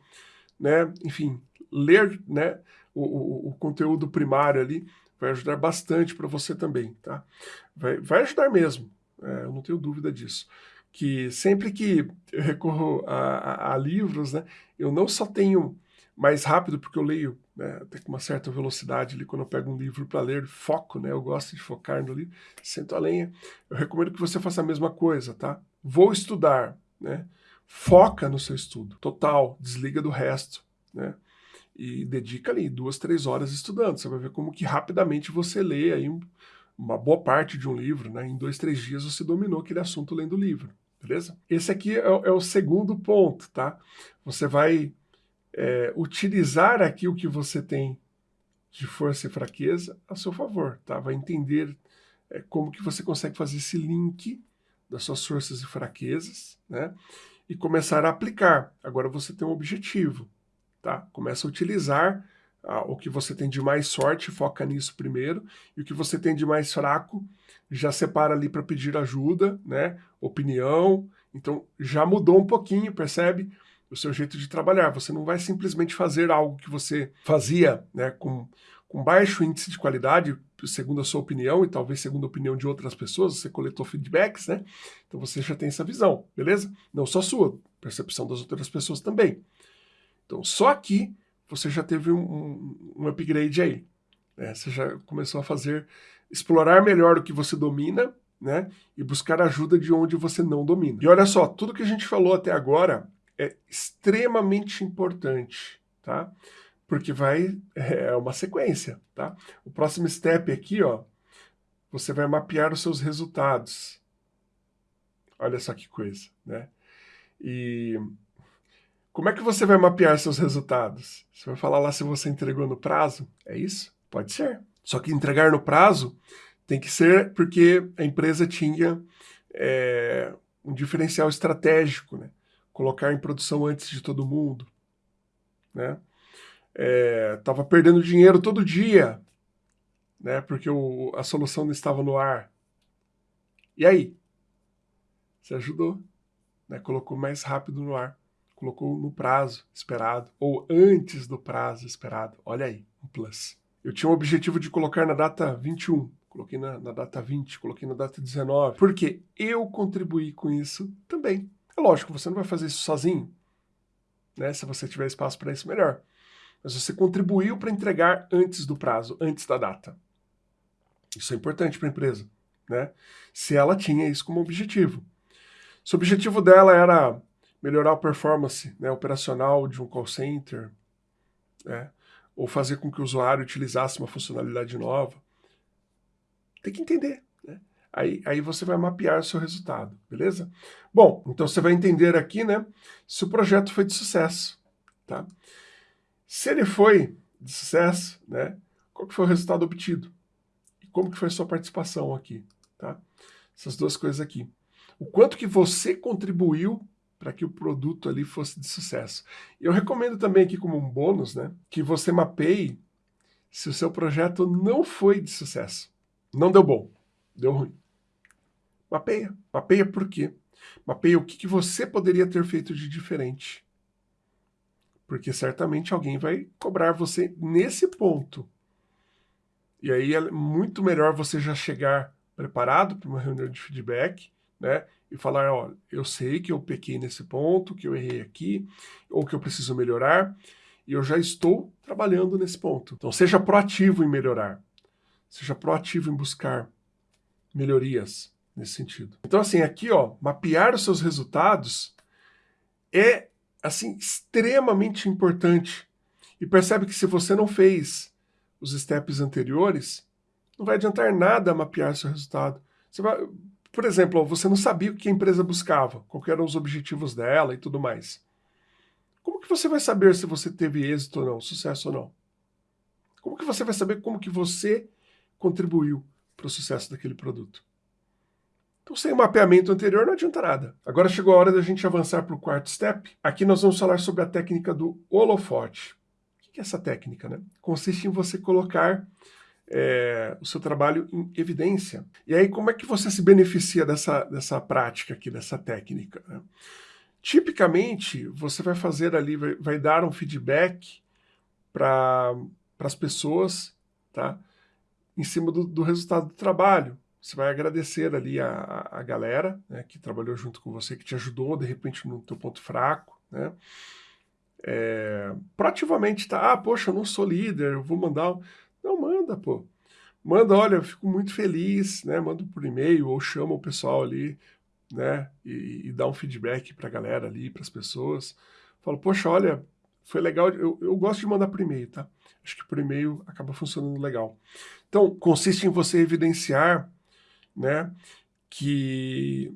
né, enfim, ler, né, o, o, o conteúdo primário ali vai ajudar bastante para você também, tá? Vai, vai ajudar mesmo, é, eu não tenho dúvida disso. Que sempre que eu recorro a, a, a livros, né, eu não só tenho mais rápido, porque eu leio né, até com uma certa velocidade ali quando eu pego um livro para ler, foco, né, eu gosto de focar no livro, sento a lenha. Eu recomendo que você faça a mesma coisa, tá? Vou estudar, né? Foca no seu estudo, total, desliga do resto, né? E dedica ali duas, três horas estudando. Você vai ver como que rapidamente você lê aí uma boa parte de um livro, né? Em dois, três dias você dominou aquele assunto lendo o livro, beleza? Esse aqui é, é o segundo ponto, tá? Você vai é, utilizar aqui o que você tem de força e fraqueza a seu favor, tá? Vai entender é, como que você consegue fazer esse link das suas forças e fraquezas, né? E começar a aplicar. Agora você tem um objetivo, tá? Começa a utilizar ah, o que você tem de mais sorte, foca nisso primeiro, e o que você tem de mais fraco, já separa ali para pedir ajuda, né? Opinião. Então já mudou um pouquinho, percebe? O seu jeito de trabalhar. Você não vai simplesmente fazer algo que você fazia né, com, com baixo índice de qualidade, segundo a sua opinião e talvez segundo a opinião de outras pessoas, você coletou feedbacks, né? Então você já tem essa visão, beleza? Não só sua, percepção das outras pessoas também. Então só aqui você já teve um, um, um upgrade aí. Né? Você já começou a fazer, explorar melhor o que você domina, né? E buscar ajuda de onde você não domina. E olha só, tudo que a gente falou até agora é extremamente importante, tá? Porque vai, é uma sequência, tá? O próximo step aqui, ó, você vai mapear os seus resultados. Olha só que coisa, né? E como é que você vai mapear seus resultados? Você vai falar lá se você entregou no prazo? É isso? Pode ser. Só que entregar no prazo tem que ser porque a empresa tinha é, um diferencial estratégico, né? Colocar em produção antes de todo mundo, né? É, perdendo dinheiro todo dia, né? Porque o, a solução não estava no ar. E aí? Você ajudou, né? Colocou mais rápido no ar, colocou no prazo esperado ou antes do prazo esperado. Olha aí, um plus. Eu tinha o objetivo de colocar na data 21, coloquei na, na data 20, coloquei na data 19, porque eu contribuí com isso também. É lógico, você não vai fazer isso sozinho. Né? Se você tiver espaço para isso, melhor. Mas você contribuiu para entregar antes do prazo, antes da data. Isso é importante para a empresa. Né? Se ela tinha isso como objetivo. Se o objetivo dela era melhorar a performance né, operacional de um call center, né, ou fazer com que o usuário utilizasse uma funcionalidade nova, tem que entender. Aí, aí você vai mapear o seu resultado, beleza? Bom, então você vai entender aqui, né, se o projeto foi de sucesso, tá? Se ele foi de sucesso, né, qual que foi o resultado obtido? E como que foi a sua participação aqui, tá? Essas duas coisas aqui. O quanto que você contribuiu para que o produto ali fosse de sucesso. Eu recomendo também aqui como um bônus, né, que você mapeie se o seu projeto não foi de sucesso. Não deu bom, deu ruim. Mapeia. Mapeia por quê? Mapeia o que, que você poderia ter feito de diferente. Porque certamente alguém vai cobrar você nesse ponto. E aí é muito melhor você já chegar preparado para uma reunião de feedback, né? E falar, ó, eu sei que eu pequei nesse ponto, que eu errei aqui, ou que eu preciso melhorar, e eu já estou trabalhando nesse ponto. Então seja proativo em melhorar. Seja proativo em buscar melhorias nesse sentido. Então assim, aqui ó, mapear os seus resultados é assim extremamente importante. E percebe que se você não fez os steps anteriores, não vai adiantar nada mapear seu resultado. Você vai, por exemplo, você não sabia o que a empresa buscava, quais eram os objetivos dela e tudo mais. Como que você vai saber se você teve êxito ou não, sucesso ou não? Como que você vai saber como que você contribuiu para o sucesso daquele produto? Então, sem o mapeamento anterior, não adianta nada. Agora chegou a hora da gente avançar para o quarto step. Aqui nós vamos falar sobre a técnica do holofote. O que é essa técnica? Né? Consiste em você colocar é, o seu trabalho em evidência. E aí, como é que você se beneficia dessa, dessa prática aqui, dessa técnica? Né? Tipicamente, você vai fazer ali, vai, vai dar um feedback para as pessoas, tá? Em cima do, do, resultado do trabalho. Você vai agradecer ali a, a galera né, que trabalhou junto com você, que te ajudou, de repente, no teu ponto fraco, né? É, proativamente, tá? Ah, poxa, eu não sou líder, eu vou mandar... Não, manda, pô. Manda, olha, eu fico muito feliz, né? Manda por e-mail ou chama o pessoal ali né? E, e dar um feedback para a galera ali, para as pessoas. Falo, poxa, olha, foi legal. Eu, eu gosto de mandar por e-mail, tá? Acho que por e-mail acaba funcionando legal. Então, consiste em você evidenciar, né, que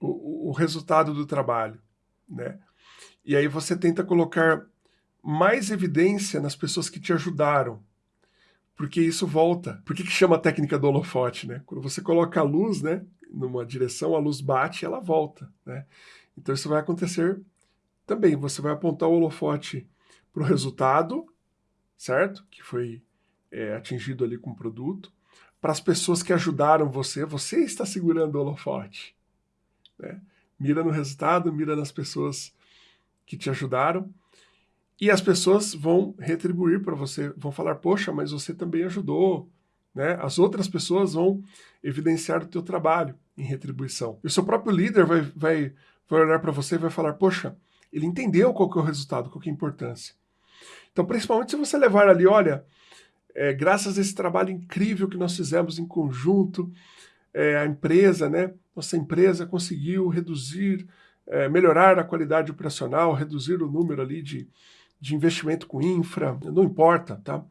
o, o resultado do trabalho, né? E aí você tenta colocar mais evidência nas pessoas que te ajudaram, porque isso volta. Por que, que chama a técnica do holofote, né? Quando você coloca a luz, né, numa direção, a luz bate e ela volta. Né? Então isso vai acontecer também. Você vai apontar o holofote para o resultado, certo? Que foi é, atingido ali com o produto. Para as pessoas que ajudaram você, você está segurando o holofote. Né? Mira no resultado, mira nas pessoas que te ajudaram. E as pessoas vão retribuir para você, vão falar, poxa, mas você também ajudou, né? As outras pessoas vão evidenciar o teu trabalho em retribuição. E o seu próprio líder vai, vai, vai olhar para você e vai falar, poxa, ele entendeu qual que é o resultado, qual que é a importância. Então, principalmente se você levar ali, olha, é, graças a esse trabalho incrível que nós fizemos em conjunto, é, a empresa, né, nossa empresa conseguiu reduzir, é, melhorar a qualidade operacional, reduzir o número ali de, de investimento com infra, não importa, tá?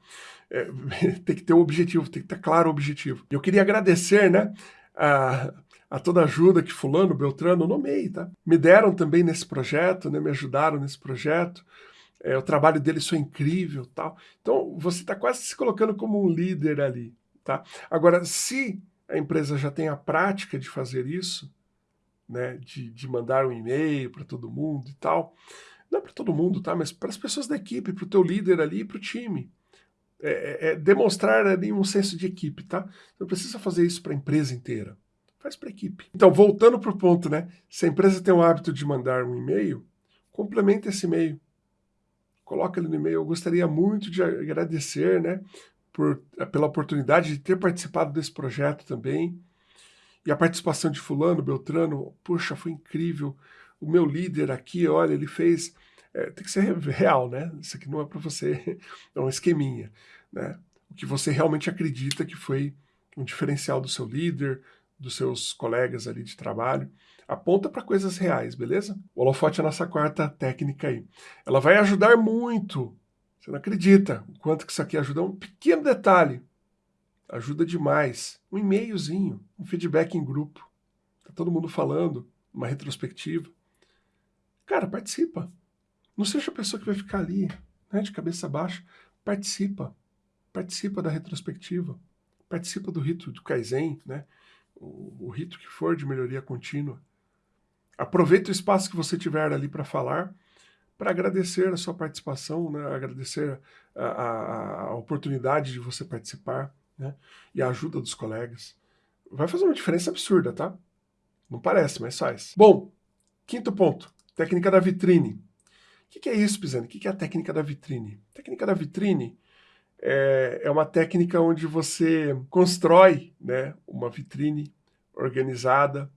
É, tem que ter um objetivo, tem que ter claro o objetivo. Eu queria agradecer, né, a, a toda a ajuda que fulano, Beltrano, nomeei, tá? Me deram também nesse projeto, né? Me ajudaram nesse projeto. É, o trabalho deles foi incrível, tal. Então, você está quase se colocando como um líder ali, tá? Agora, se a empresa já tem a prática de fazer isso, né? De, de mandar um e-mail para todo mundo e tal, não é para todo mundo, tá? Mas para as pessoas da equipe, para o teu líder ali e para o time. É, é, é, demonstrar ali um senso de equipe, tá? Não precisa fazer isso para a empresa inteira faz para a equipe. Então, voltando para o ponto, né? Se a empresa tem o hábito de mandar um e-mail, complementa esse e-mail. Coloca ele no e-mail. Eu gostaria muito de agradecer, né? Por, pela oportunidade de ter participado desse projeto também. E a participação de fulano, Beltrano, puxa, foi incrível. O meu líder aqui, olha, ele fez... É, tem que ser real, né? Isso aqui não é para você, é um esqueminha, né? O que você realmente acredita que foi um diferencial do seu líder, dos seus colegas ali de trabalho. Aponta para coisas reais, beleza? O holofote é a nossa quarta técnica aí. Ela vai ajudar muito. Você não acredita o quanto que isso aqui ajuda. Um pequeno detalhe. Ajuda demais. Um e-mailzinho, um feedback em grupo. Tá todo mundo falando, uma retrospectiva. Cara, participa. Não seja a pessoa que vai ficar ali, né, de cabeça baixa. Participa. Participa da retrospectiva. Participa do rito do Kaizen, né? o, o rito que for de melhoria contínua. Aproveite o espaço que você tiver ali para falar, para agradecer a sua participação, né? agradecer a, a, a, oportunidade de você participar né? e a ajuda dos colegas. Vai fazer uma diferença absurda, tá? Não parece, mas faz. Bom, quinto ponto, técnica da vitrine. O que, que é isso, Pisani? O que, que é a técnica da vitrine? Técnica da vitrine é, é uma técnica onde você constrói né, uma vitrine organizada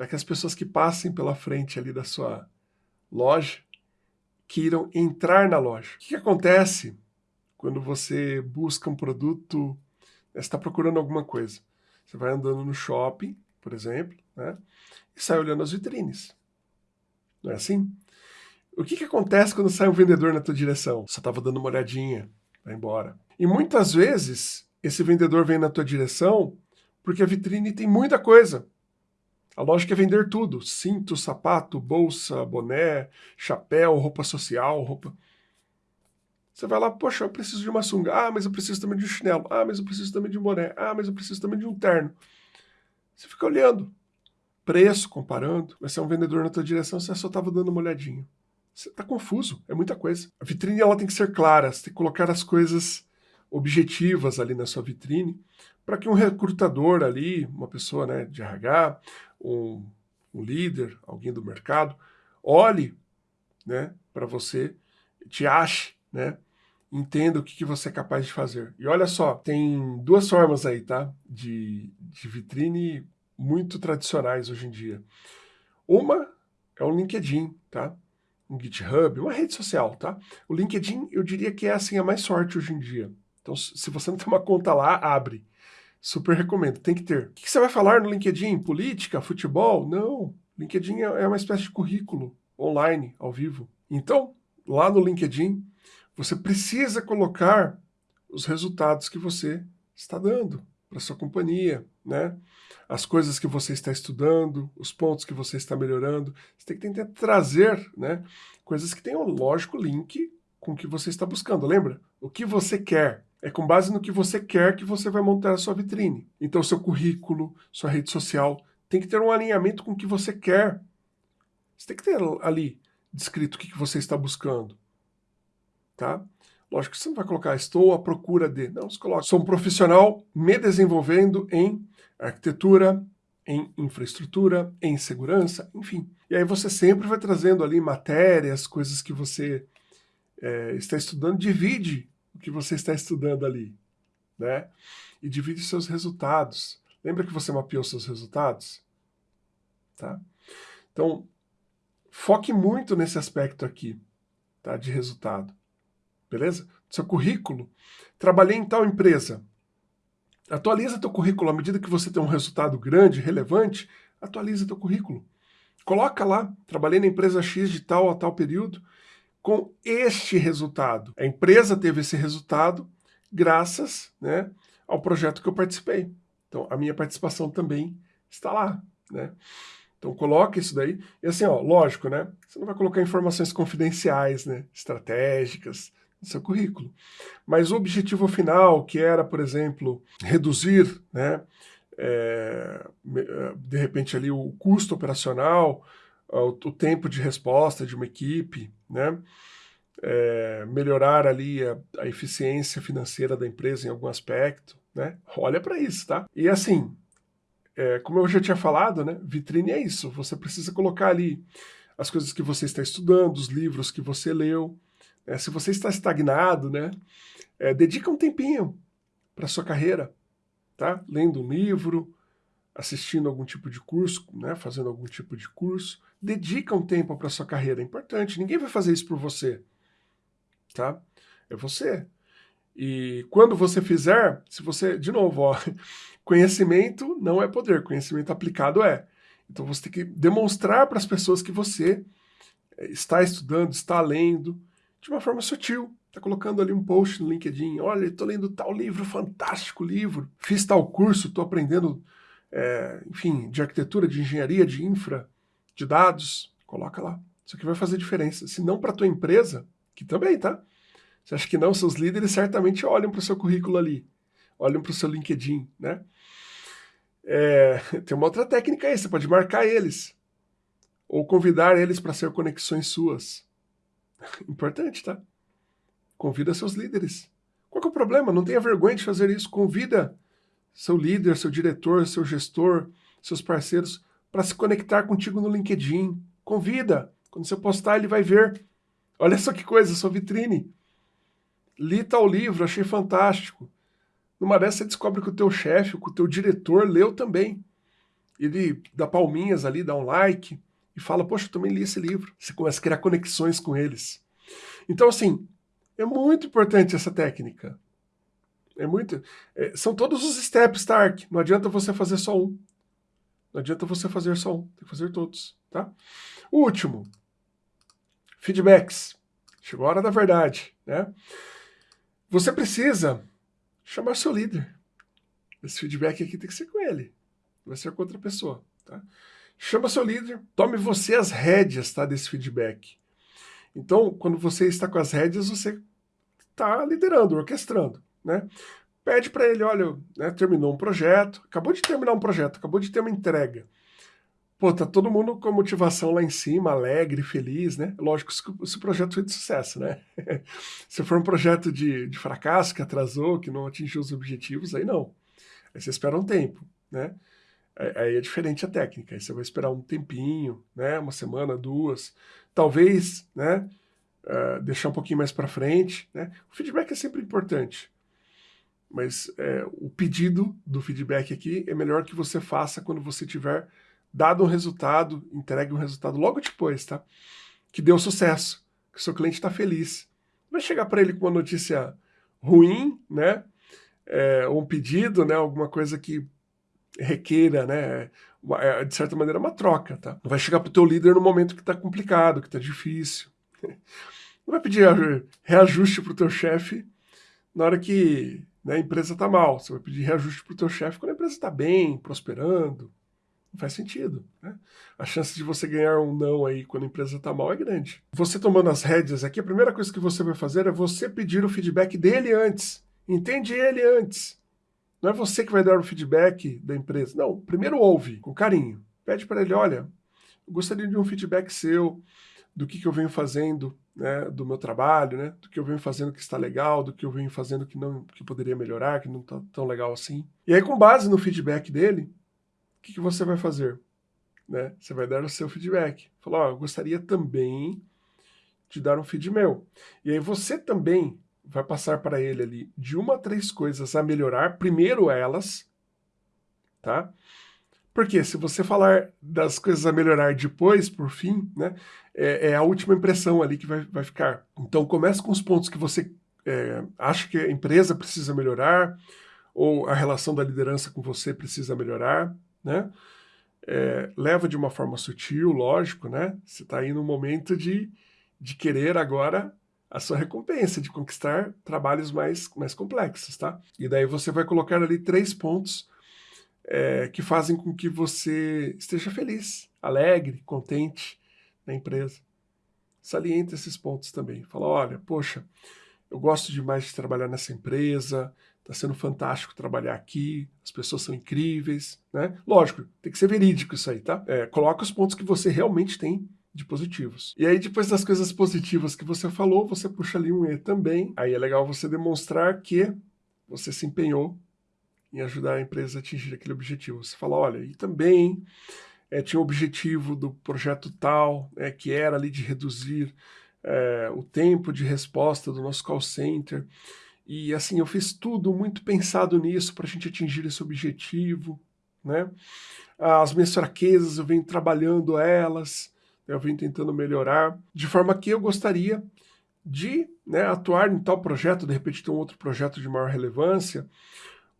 para que as pessoas que passem pela frente ali da sua loja queiram entrar na loja. O que, que acontece quando você busca um produto, está procurando alguma coisa? Você vai andando no shopping, por exemplo, né, e sai olhando as vitrines. Não é assim? O que, que acontece quando sai um vendedor na tua direção? Você estava dando uma olhadinha, vai embora. E muitas vezes, esse vendedor vem na tua direção porque a vitrine tem muita coisa. A lógica é vender tudo: cinto, sapato, bolsa, boné, chapéu, roupa social, roupa. Você vai lá, poxa, eu preciso de uma sunga. Ah, mas eu preciso também de um chinelo. Ah, mas eu preciso também de um boné. Ah, mas eu preciso também de um terno. Você fica olhando. Preço, comparando. Vai ser um vendedor na tua direção, você só estava dando uma olhadinha. Você está confuso, é muita coisa. A vitrine ela tem que ser clara, você tem que colocar as coisas objetivas ali na sua vitrine, para que um recrutador ali, uma pessoa né, de RH, um, um líder, alguém do mercado, olhe né, para você, te ache, né, entenda o que, que você é capaz de fazer. E olha só, tem duas formas aí, tá? De, de vitrine muito tradicionais hoje em dia. Uma é o LinkedIn, tá? Um GitHub, uma rede social, tá? O LinkedIn, eu diria que é assim a mais sorte hoje em dia. Então, se você não tem uma conta lá, abre. Super recomendo, tem que ter. O que você vai falar no LinkedIn? Política? Futebol? Não. LinkedIn é, é uma espécie de currículo online, ao vivo. Então, lá no LinkedIn, você precisa colocar os resultados que você está dando para sua companhia, né? As coisas que você está estudando, os pontos que você está melhorando. Você tem que tentar trazer, né? Coisas que tenham, lógico, link com o que você está buscando. Lembra? O que você quer. É com base no que você quer que você vai montar a sua vitrine. Então, seu currículo, sua rede social, tem que ter um alinhamento com o que você quer. Você tem que ter ali descrito o que você está buscando. Tá? Lógico que você não vai colocar estou à procura de. Não, você coloca sou um profissional me desenvolvendo em arquitetura, em infraestrutura, em segurança, enfim. E aí você sempre vai trazendo ali matérias, coisas que você é, está estudando, divide que você está estudando ali, né? E divide seus resultados. Lembra que você mapeou seus resultados? Tá? Então, foque muito nesse aspecto aqui, tá? De resultado. Beleza? Seu currículo. Trabalhei em tal empresa. Atualiza teu currículo à medida que você tem um resultado grande, relevante, atualiza teu currículo. Coloca lá, trabalhei na empresa X de tal a tal período, com este resultado. A empresa teve esse resultado graças né, ao projeto que eu participei. Então, a minha participação também está lá. Né? Então, coloque isso daí. E assim, ó, lógico, né? Você não vai colocar informações confidenciais, né? Estratégicas no seu currículo. Mas o objetivo final, que era, por exemplo, reduzir, né? É, de repente ali o custo operacional, o, o tempo de resposta de uma equipe, né? É, melhorar ali a, a, eficiência financeira da empresa em algum aspecto, né? Olha para isso, tá? E assim, é, como eu já tinha falado, né? Vitrine é isso. Você precisa colocar ali as coisas que você está estudando, os livros que você leu. Né? Se você está estagnado, né? É, dedica um tempinho para sua carreira, tá? Lendo um livro, assistindo algum tipo de curso, né? Fazendo algum tipo de curso dedica um tempo para sua carreira, é importante. Ninguém vai fazer isso por você, tá? É você. E quando você fizer, se você, de novo, ó, conhecimento não é poder, conhecimento aplicado é. Então você tem que demonstrar para as pessoas que você eh, está estudando, está lendo, de uma forma sutil. Está colocando ali um post no LinkedIn, olha, estou lendo tal livro, fantástico livro, fiz tal curso, estou aprendendo, é, enfim, de arquitetura, de engenharia, de infra, de dados, coloca lá. Isso aqui vai fazer diferença. Se não para a tua empresa, que também, tá? Você acha que não? Seus líderes certamente olham para o seu currículo ali, olham para o seu LinkedIn, né? É, tem uma outra técnica aí, você pode marcar eles, ou convidar eles para ser conexões suas. Importante, tá? Convida seus líderes. Qual é o problema? Não tenha vergonha de fazer isso. Convida seu líder, seu diretor, seu gestor, seus parceiros para se conectar contigo no LinkedIn. Convida. Quando você postar, ele vai ver. Olha só que coisa, sua vitrine. Li tal livro, achei fantástico. Numa dessas você descobre que o teu chefe, que o teu diretor leu também. ele dá palminhas ali, dá um like e fala, poxa, eu também li esse livro. Você começa a criar conexões com eles. Então, assim, é muito importante essa técnica. É muito. É, são todos os steps, Stark. Não adianta você fazer só um. Não adianta você fazer só um. Tem que fazer todos, tá? O último. Feedbacks. Chegou a hora da verdade, né? Você precisa chamar seu líder. Esse feedback aqui tem que ser com ele. Vai ser com outra pessoa, tá? Chama seu líder, tome você as rédeas, tá, desse feedback. Então, quando você está com as rédeas, você está liderando, orquestrando né? Pede para ele, olha, né, terminou um projeto, acabou de terminar um projeto, acabou de ter uma entrega. Pô, tá todo mundo com motivação lá em cima, alegre, feliz, né? Lógico, se o projeto foi de sucesso, né? se for um projeto de, de fracasso, que atrasou, que não atingiu os objetivos, aí não. Aí você espera um tempo, né? Aí é diferente a técnica, aí você vai esperar um tempinho, né? Uma semana, duas, talvez, né? Uh, deixar um pouquinho mais para frente, né? O feedback é sempre importante. Mas é, o pedido do feedback aqui é melhor que você faça quando você tiver dado um resultado, entregue um resultado logo depois, tá? Que deu sucesso, que seu cliente está feliz. Vai chegar para ele com uma notícia ruim, né? É, um pedido, né? Alguma coisa que requeira, né? É, de certa maneira, uma troca, tá? Não vai chegar para o teu líder no momento que está complicado, que está difícil. Não vai pedir reajuste para o teu chefe na hora que né, a empresa está mal. Você vai pedir reajuste para o teu chefe quando a empresa está bem, prosperando. Não faz sentido. Né? A chance de você ganhar um não aí quando a empresa está mal é grande. Você tomando as rédeas aqui, a primeira coisa que você vai fazer é você pedir o feedback dele antes. Entende ele antes. Não é você que vai dar o feedback da empresa. Não, primeiro ouve, com carinho. Pede para ele, olha, gostaria de um feedback seu, do que, que eu venho fazendo, né, do meu trabalho, né, do que eu venho fazendo que está legal, do que eu venho fazendo que não que poderia melhorar, que não está tão legal assim. E aí, com base no feedback dele, o que, que você vai fazer? Né? Você vai dar o seu feedback. Falar, ó, eu gostaria também de dar um feed meu. E aí você também vai passar para ele ali de uma a três coisas a melhorar, primeiro elas, tá? Porque se você falar das coisas a melhorar depois, por fim, né, é, é a última impressão ali que vai, vai ficar. Então comece com os pontos que você é, acha que a empresa precisa melhorar, ou a relação da liderança com você precisa melhorar, né? É, leva de uma forma sutil, lógico, né? Você está aí no momento de, de querer agora a sua recompensa, de conquistar trabalhos mais, mais complexos, tá? E daí você vai colocar ali três pontos é, que fazem com que você esteja feliz, alegre, contente na empresa. Salienta esses pontos também. Fala, olha, poxa, eu gosto demais de trabalhar nessa empresa, está sendo fantástico trabalhar aqui, as pessoas são incríveis, né? Lógico, tem que ser verídico isso aí, tá? É, coloca os pontos que você realmente tem de positivos. E aí, depois das coisas positivas que você falou, você puxa ali um E também. Aí é legal você demonstrar que você se empenhou em ajudar a empresa a atingir aquele objetivo. Você fala, olha, e também é, tinha o objetivo do projeto tal, é, que era ali de reduzir é, o tempo de resposta do nosso call center. E assim, eu fiz tudo muito pensado nisso para a gente atingir esse objetivo. Né? As minhas fraquezas, eu venho trabalhando elas, eu venho tentando melhorar, de forma que eu gostaria de né, atuar em tal projeto, de repente ter um outro projeto de maior relevância,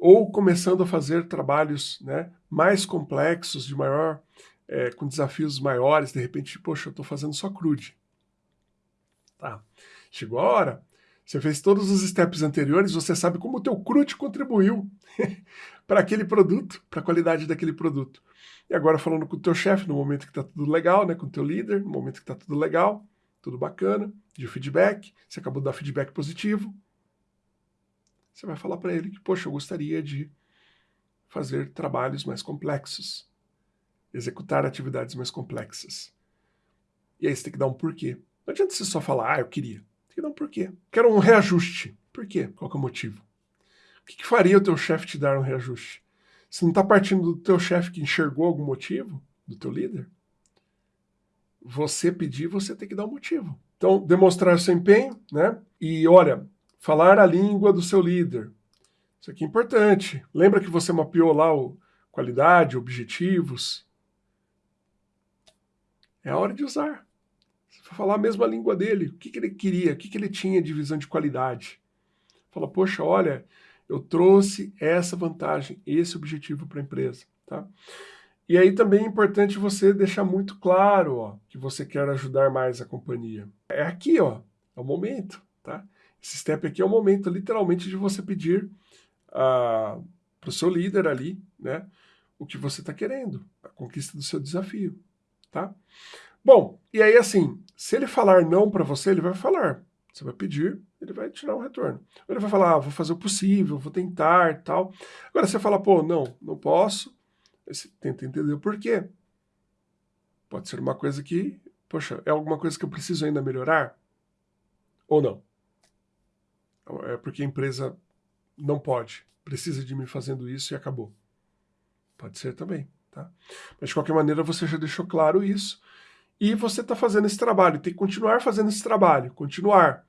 ou começando a fazer trabalhos né, mais complexos, de maior, é, com desafios maiores, de repente, poxa, eu estou fazendo só crude. Tá. Chegou a hora. Você fez todos os steps anteriores, você sabe como o teu crude contribuiu para aquele produto, para a qualidade daquele produto. E agora falando com o teu chefe, no momento que está tudo legal, né, com o teu líder, no momento que está tudo legal, tudo bacana, de feedback, você acabou de dar feedback positivo, você vai falar para ele que, poxa, eu gostaria de fazer trabalhos mais complexos, executar atividades mais complexas. E aí você tem que dar um porquê. Não adianta você só falar, ah, eu queria. Tem que dar um porquê. Quero um reajuste. Por quê? Qual é o motivo? O que, que faria o teu chefe te dar um reajuste? Se não está partindo do teu chefe que enxergou algum motivo, do teu líder, você pedir, você tem que dar um motivo. Então, demonstrar seu empenho, né? E olha, Falar a língua do seu líder. Isso aqui é importante. Lembra que você mapeou lá o, qualidade, objetivos. É a hora de usar. Você vai falar a mesma língua dele. O que, que ele queria? O que, que ele tinha de visão de qualidade? Fala, poxa, olha, eu trouxe essa vantagem, esse objetivo para a empresa. Tá? E aí também é importante você deixar muito claro ó, que você quer ajudar mais a companhia. É aqui, ó, é o momento. Tá? Esse step aqui é o momento, literalmente, de você pedir uh, para o seu líder ali né, o que você está querendo, a conquista do seu desafio. Tá? Bom, e aí assim, se ele falar não para você, ele vai falar. Você vai pedir, ele vai tirar um retorno. Ele vai falar, ah, vou fazer o possível, vou tentar, tal. Agora você fala, pô, não, não posso. Aí você tenta entender o porquê. Pode ser uma coisa que, poxa, é alguma coisa que eu preciso ainda melhorar? Ou não? É porque a empresa não pode, precisa de mim fazendo isso e acabou. Pode ser também, tá? Mas de qualquer maneira você já deixou claro isso e você está fazendo esse trabalho, tem que continuar fazendo esse trabalho, continuar.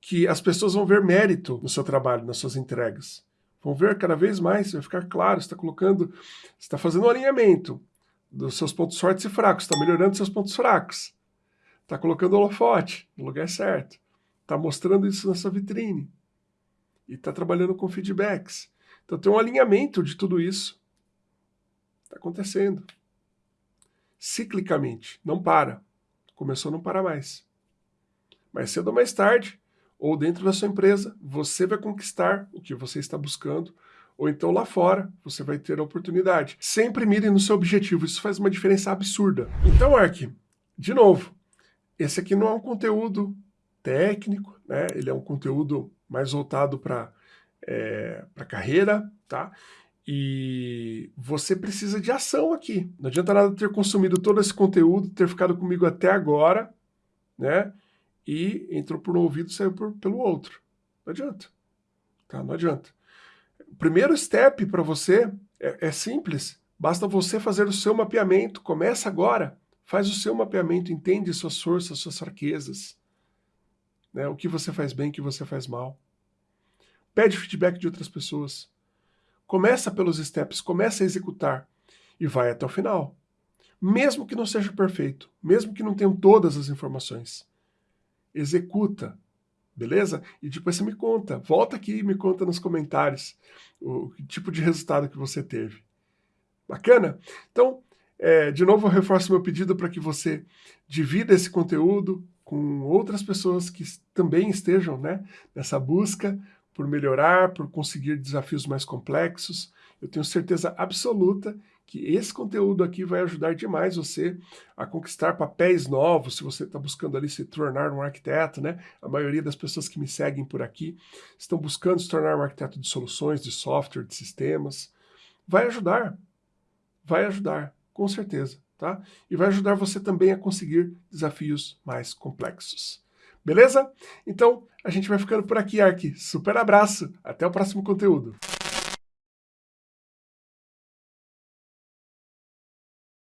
Que as pessoas vão ver mérito no seu trabalho, nas suas entregas. Vão ver cada vez mais, vai ficar claro, você está colocando, está fazendo um alinhamento dos seus pontos fortes e fracos, está melhorando seus pontos fracos. Está colocando o holofote no lugar certo. Está mostrando isso na sua vitrine. E está trabalhando com feedbacks. Então tem um alinhamento de tudo isso. Está acontecendo ciclicamente, não para. Começou não parar mais. Mais cedo ou mais tarde, ou dentro da sua empresa, você vai conquistar o que você está buscando, ou então lá fora você vai ter a oportunidade. Sempre mire no seu objetivo, isso faz uma diferença absurda. Então, Ark, de novo, esse aqui não é um conteúdo técnico, né? ele é um conteúdo mais voltado para é, a carreira, tá? E você precisa de ação aqui. Não adianta nada ter consumido todo esse conteúdo, ter ficado comigo até agora, né? E entrou por um ouvido saiu por, pelo outro. Não adianta. Tá? Não adianta. O primeiro step para você é, é simples. Basta você fazer o seu mapeamento. Começa agora. Faz o seu mapeamento, entende suas forças, suas fraquezas. Né? O que você faz bem, o que você faz mal. Pede feedback de outras pessoas. Começa pelos steps, começa a executar e vai até o final. Mesmo que não seja perfeito, mesmo que não tenham todas as informações. Executa, beleza? E depois você me conta, volta aqui e me conta nos comentários o, tipo de resultado que você teve. Bacana? Então, é, de novo eu reforço meu pedido para que você divida esse conteúdo com outras pessoas que também estejam né, nessa busca por melhorar, por conseguir desafios mais complexos. Eu tenho certeza absoluta que esse conteúdo aqui vai ajudar demais você a conquistar papéis novos, se você está buscando ali se tornar um arquiteto, né? A maioria das pessoas que me seguem por aqui estão buscando se tornar um arquiteto de soluções, de software, de sistemas. Vai ajudar, vai ajudar, com certeza, tá? E vai ajudar você também a conseguir desafios mais complexos. Beleza? Então, a gente vai ficando por aqui, Ark. Super abraço. Até o próximo conteúdo.